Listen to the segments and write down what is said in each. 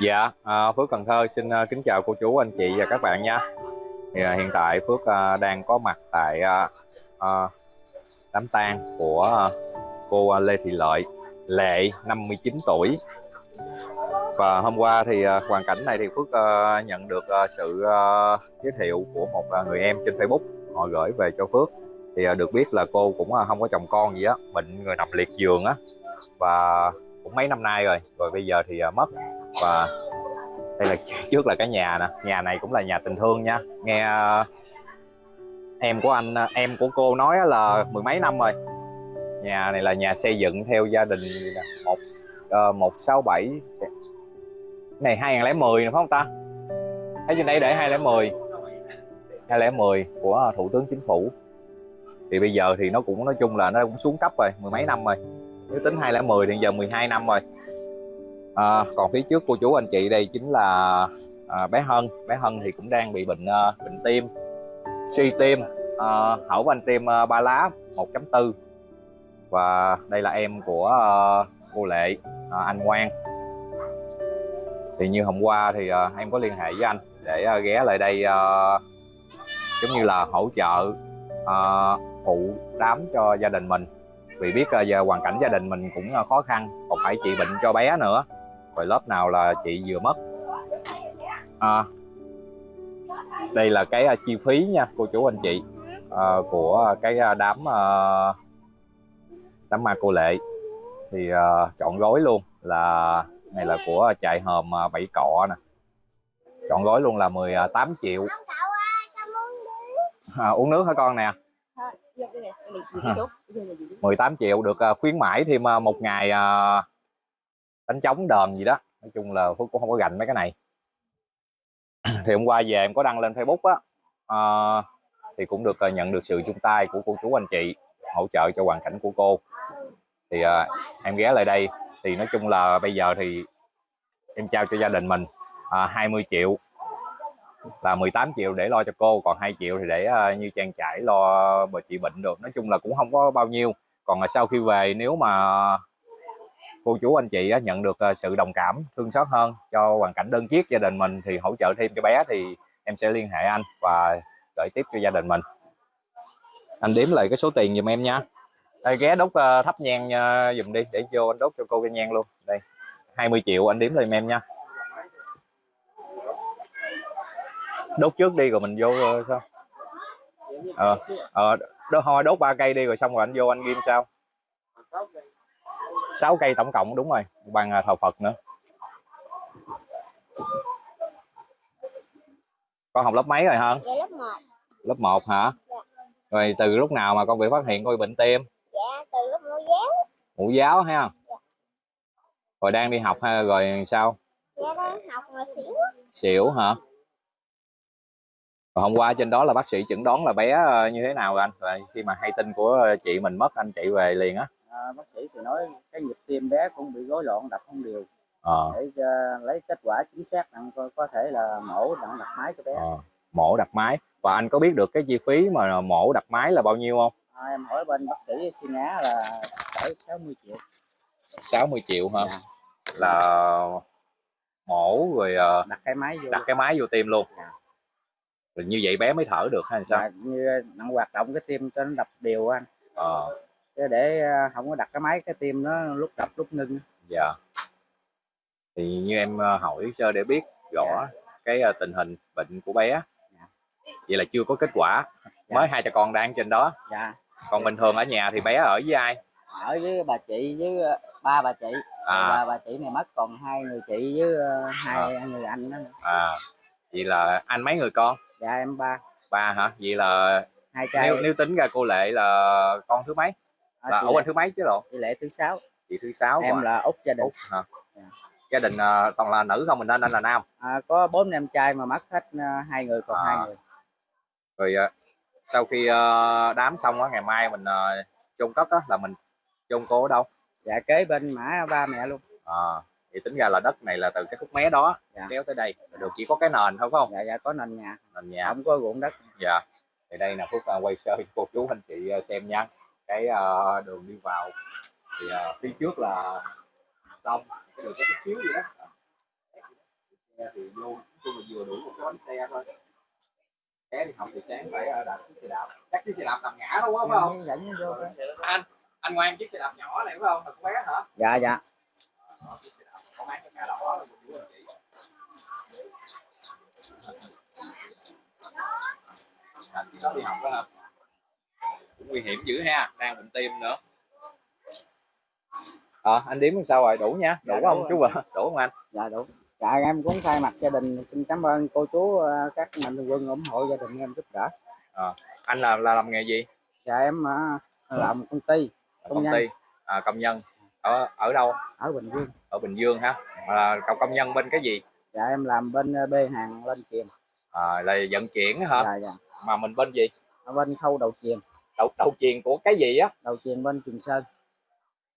Dạ, à, Phước Cần Thơ xin à, kính chào cô chú, anh chị và các bạn nha. Thì, à, hiện tại Phước à, đang có mặt tại à, à, đám tang của à, cô à, Lê Thị Lợi, Lệ 59 tuổi. Và hôm qua thì à, hoàn cảnh này thì Phước à, nhận được à, sự à, giới thiệu của một à, người em trên Facebook họ gửi về cho Phước. Thì à, được biết là cô cũng à, không có chồng con gì á, bệnh người nằm liệt giường á và cũng mấy năm nay rồi, rồi bây giờ thì à, mất. Và đây là trước là cái nhà nè. Nhà này cũng là nhà tình thương nha. Nghe à, em của anh à, em của cô nói là mười mấy năm rồi. Nhà này là nhà xây dựng theo gia đình một ờ, một sáu bảy. Này 2010 nữa phải không ta? Thấy trên đây để 2010 2010 của thủ tướng chính phủ. Thì bây giờ thì nó cũng nói chung là nó cũng xuống cấp rồi mười mấy năm rồi nếu tính 2010 thì giờ 12 năm rồi. À, còn phía trước cô chú anh chị đây chính là à, bé Hân. Bé Hân thì cũng đang bị bệnh à, bệnh tim suy tim. À, hở van tim à, ba lá 1.4 và đây là em của à, cô Lệ à, anh Ngoan thì như hôm qua thì à, em có liên hệ với anh để à, ghé lại đây à, giống như là hỗ trợ à, phụ đám cho gia đình mình vì biết uh, giờ hoàn cảnh gia đình mình cũng uh, khó khăn còn phải trị bệnh cho bé nữa. Rồi lớp nào là chị vừa mất? À, đây là cái uh, chi phí nha cô chú anh chị uh, của cái đám đám ma cô lệ. Thì uh, chọn gói luôn là này là của trại hòm bảy cọ nè. Chọn gói luôn là 18 triệu. À, uống nước hả con nè 18 triệu được uh, khuyến mãi thêm uh, một ngày đánh trống đờn gì đó. Nói chung là phước cũng không có gành mấy cái này. Thì hôm qua về em có đăng lên facebook á à, thì cũng được nhận được sự chung tay của cô chú anh chị hỗ trợ cho hoàn cảnh của cô. Thì uh, em ghé lại đây. Thì nói chung là bây giờ thì em trao cho gia đình mình uh, 20 triệu là 18 triệu để lo cho cô còn 2 triệu thì để uh, như trang trải lo bà chị bệnh được. Nói chung là cũng không có bao nhiêu. Còn là sau khi về nếu mà cô chú anh chị nhận được ờ, sự đồng cảm thương xót hơn cho hoàn cảnh đơn chiếc gia đình mình thì hỗ trợ thêm cho bé thì em sẽ liên hệ anh và gửi tiếp cho gia đình mình. Anh đếm lại cái số tiền giùm em nha. Đây ghé đốt thắp nhang dùm đi để vô anh đốt cho cô cái nhang luôn. Đây 20 triệu anh đếm lên em nha. Đốt trước đi rồi mình vô sao? Ờ ờ đốt thôi đốt ba cây đi rồi xong rồi anh vô anh ghim sao 6 cây tổng cộng đúng rồi bằng thờ Phật nữa. Con học lớp mấy rồi hả? Dạ lớp 1 lớp 1 hả? Dạ. rồi từ lúc nào mà con bị phát hiện bị bệnh tim? Dạ từ lúc mẫu giáo. Mẫu giáo ha? Dạ. rồi đang đi học hay rồi sao? Dạ đang học mà xỉu. Xỉu hả rồi hôm qua trên đó là bác sĩ chẩn đoán là bé như thế nào rồi anh? Rồi khi mà hay tin của chị mình mất anh chạy về liền á. À, bác sĩ thì nói cái nhịp tim bé cũng bị rối loạn đập không đều. Ờ. để uh, lấy kết quả chính xác đặng có, có thể là mổ đặng đặt máy cho bé. Ờ. mổ đặt máy. Và anh có biết được cái chi phí mà mổ đặt máy là bao nhiêu không? À, em hỏi bên bác sĩ xin á là phải 60 triệu. 60 triệu hả? Dạ. là mổ rồi uh, đặt cái máy vô. đặt cái máy vô tim luôn. Dạ. Rồi như vậy bé mới thở được hay sao? Dạ, như nặng hoạt động cái tim cho nó đập đều anh. Ờ. Để không có đặt cái máy cái tim nó lúc đập lúc ngưng. Dạ. Thì như em hỏi sơ để biết rõ dạ. cái tình hình bệnh của bé. Dạ. vậy là chưa có kết quả. Dạ. mới hai cha con đang trên đó. Dạ. Còn bình thường ở nhà thì bé ở với ai? Ở với bà chị với ba bà chị. À. bà bà chị này mất còn hai người chị với hai à. người anh đó à vậy là anh mấy người con? Dạ em ba. Ba hả? Vậy là hai trai. nếu, nếu tính ra cô lệ là con thứ mấy? À, là ở bên thứ mấy chứ lộ? Chị lệ thứ sáu. Chị thứ sáu em là út gia đình. Út hả? Dạ. gia đình uh, toàn là nữ không mình nên anh là nam? À, có bốn em trai mà mất hết uh, hai người còn à. hai người. Rồi uh, sau khi uh, đám xong á ngày mai mình uh, chôn cất á là mình chôn cô ở đâu? Dạ kế bên mã ba mẹ luôn. À thì tính ra là đất này là từ cái khúc mé đó dạ. kéo tới đây. Được chỉ có cái nền thôi phải không? Dạ dạ có nền nhà. Nền nhà. Không có ruộng đất. Dạ. Thì đây là phúc uh, quay sơ cô chú anh chị uh, xem nha. Cái uh, đường đi vào thì à, phía trước là xong cái đường có chút xíu gì đó. Thì vô nói chung là vừa đủ một bánh xe thôi. Bé đi học thì sáng phải à, đạp chiếc xe đạp. Chắc chiếc xe đạp nằm ngã đúng không phải không? Dẫn vô. Cái- anh anh ngoan chiếc xe đạp nhỏ này phải không? Thật bé hả? Dạ dạ Đó, có bán cái nhà đỏ là một chú anh chị anh có đi học đó hả cũng nguy hiểm dữ ha đang bệnh tim nữa. Ờ anh đếm sao rồi? Đủ nha đủ Dạ, không đủ chú vợ? Đủ không anh? Dạ đủ. Dạ em cũng thay mặt gia đình xin cảm ơn cô chú ờ, các mạnh thường quân ủng hộ gia đình em giúp đỡ. Anh là là làm nghề gì? Dạ em ờ, làm công ty Công công nhân. ty. À, công nhân ở ở đâu? Ở Bình Dương. Ở Bình Dương ha à, công công nhân bên cái gì? Dạ em làm bên ờ, bê hàng lên chìm. À, là vận chuyển hả? Dạ dạ. Mà mình bên gì? Ở bên khâu đầu chuyền đầu đầu chuyền của cái gì á? Đầu chuyền bên Trường Sơn.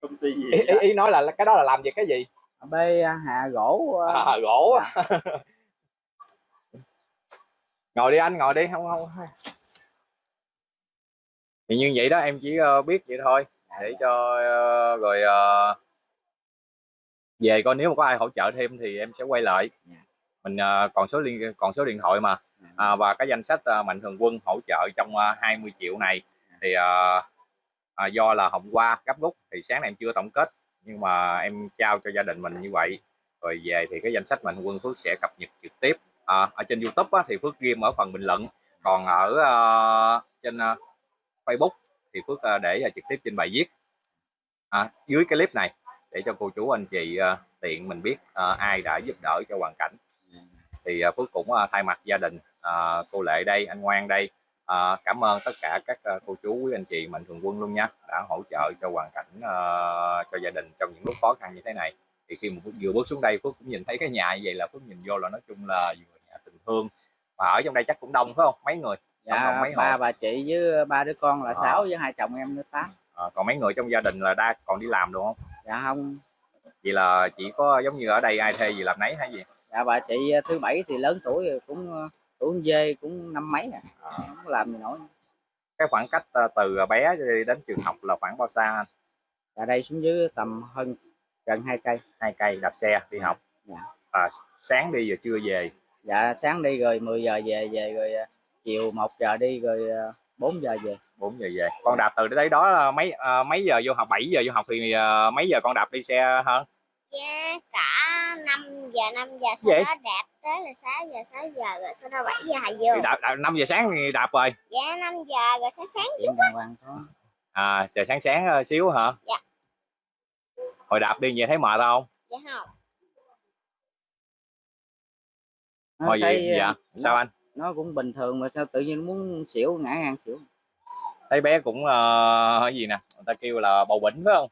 Công ty gì ý, ý, ý nói là cái đó là làm về cái gì? Bê hạ gỗ ờ, à, gỗ á. Ngồi đi anh ngồi đi không không. Thì như vậy đó em chỉ ờ, biết vậy thôi để cho ờ, rồi ờ, về coi nếu mà có ai hỗ trợ thêm thì em sẽ quay lại. Dạ. mình ờ, còn số liên còn số điện thoại mà. À, và cái danh sách mạnh thường quân hỗ trợ trong ờ, 20 triệu này thì ờ, à, do là hôm qua gấp rút thì sáng nay em chưa tổng kết nhưng mà em trao cho gia đình mình như vậy. Rồi về thì cái danh sách mạnh thường quân Phước sẽ cập nhật trực tiếp. À, ở trên YouTube á, thì Phước ghim ở phần bình luận. Còn ở ờ, trên ờ, Facebook thì Phước à, để à, trực tiếp trên bài viết. À, dưới cái clip này để cho cô chú anh chị à, tiện mình biết ai đã giúp đỡ cho hoàn cảnh. Thì Phước cũng thay mặt gia đình cô Lệ đây anh Ngoan đây ờ, cảm ơn tất cả các cô chú quý anh chị mạnh thường quân luôn nha đã hỗ trợ cho hoàn cảnh ờ, cho gia đình trong những lúc khó khăn như thế này. Thì khi mà Phước vừa bước xuống đây Phước cũng nhìn thấy cái nhà như vậy là Phước nhìn vô là nói chung là vừa nhà tình thương. Mà ở trong đây chắc cũng đông phải không? Mấy người? Dạ mấy ba bà chị với ba đứa con là Ờ. sáu với hai chồng em nữa tám. Ờ, còn mấy người trong gia đình là đa còn đi làm đúng không? Dạ không. Vậy là chỉ có giống như ở đây ai thuê gì làm nấy hay gì? Dạ bà chị ờ, thứ bảy thì lớn tuổi rồi cũng ờ, tuổi dê cũng năm mấy à. Ờ, không làm gì nổi. Cái khoảng cách ờ, từ bé đến trường học là khoảng bao xa anh? dạ đây xuống dưới tầm hơn gần hai cây. Hai cây đạp xe đi học. Dạ. à, sáng đi rồi trưa về? Dạ sáng đi rồi 10 giờ về về rồi ờ, chiều 1 giờ đi rồi ờ, 4 giờ về. 4 giờ về. Con đạp từ tới đó là mấy à, mấy giờ vô học? 7 giờ vô học thì à, mấy giờ con đạp đi xe hơn? Dạ cả 5 giờ 5 giờ sau Vậy? đó đạp tới là 6 giờ 6 giờ rồi sau đó 7 giờ thì vô. đạp, đạp 5 giờ sáng thì đạp rồi. Dạ 5 giờ rồi sáng sáng hoàng thôi. À chờ sáng sáng ờ, xíu hả? Dạ. hồi đạp đi về thấy mệt không? Dạ không. Hồi vậy ờ, dạ sao anh nó cũng bình thường mà sao tự nhiên nó muốn xỉu ngã ngang xỉu? Thấy bé cũng cái gì nè người ta kêu là bầu bỉnh phải không?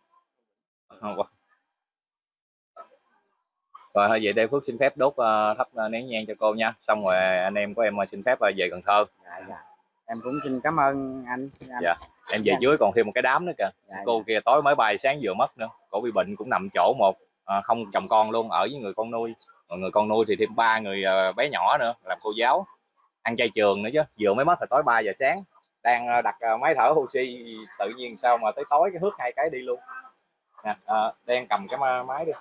Rồi thôi vậy đây phước xin phép đốt ờ, thắp ờ, nén nhang cho cô nha. Xong rồi anh em của em xin phép ờ, về cần thơ. Dạ dạ. Em cũng xin cảm ơn anh, anh. Dạ. em về Dạ. dưới còn thêm một cái đám nữa kìa. Dạ, cô kia tối mới bay sáng vừa mất nữa. Cổ bị bệnh cũng nằm chỗ một à, không chồng con luôn ở với người con nuôi. Người con nuôi thì thêm ba người ờ, bé nhỏ nữa làm cô giáo ăn chay trường nữa chứ. Vừa mới mất thì tối 3 giờ sáng đang ờ, đặt ờ, máy thở oxy tự nhiên sao mà tới tối cái hước hai cái đi luôn. Nè à, đang cầm cái máy đi.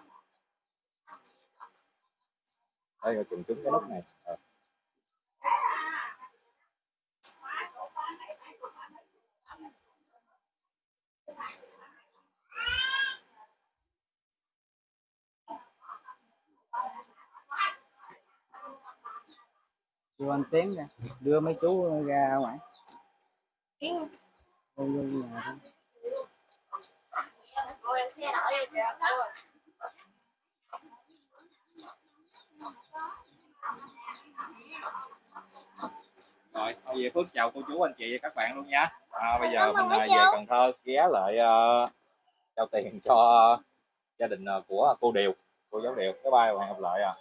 Đây là trùng trúng cái nút này. Ờ. đưa anh tiến ra đưa mấy chú ra ngoài. Vô vô nhà. Thôi. rồi thôi về phước chào cô chú anh chị và các bạn luôn nha. À, bây giờ mình à, về cần thơ ghé lại ờ, trao tiền cho gia đình ờ, của cô điều cô giáo điều. Bye bye và hẹn gặp lại à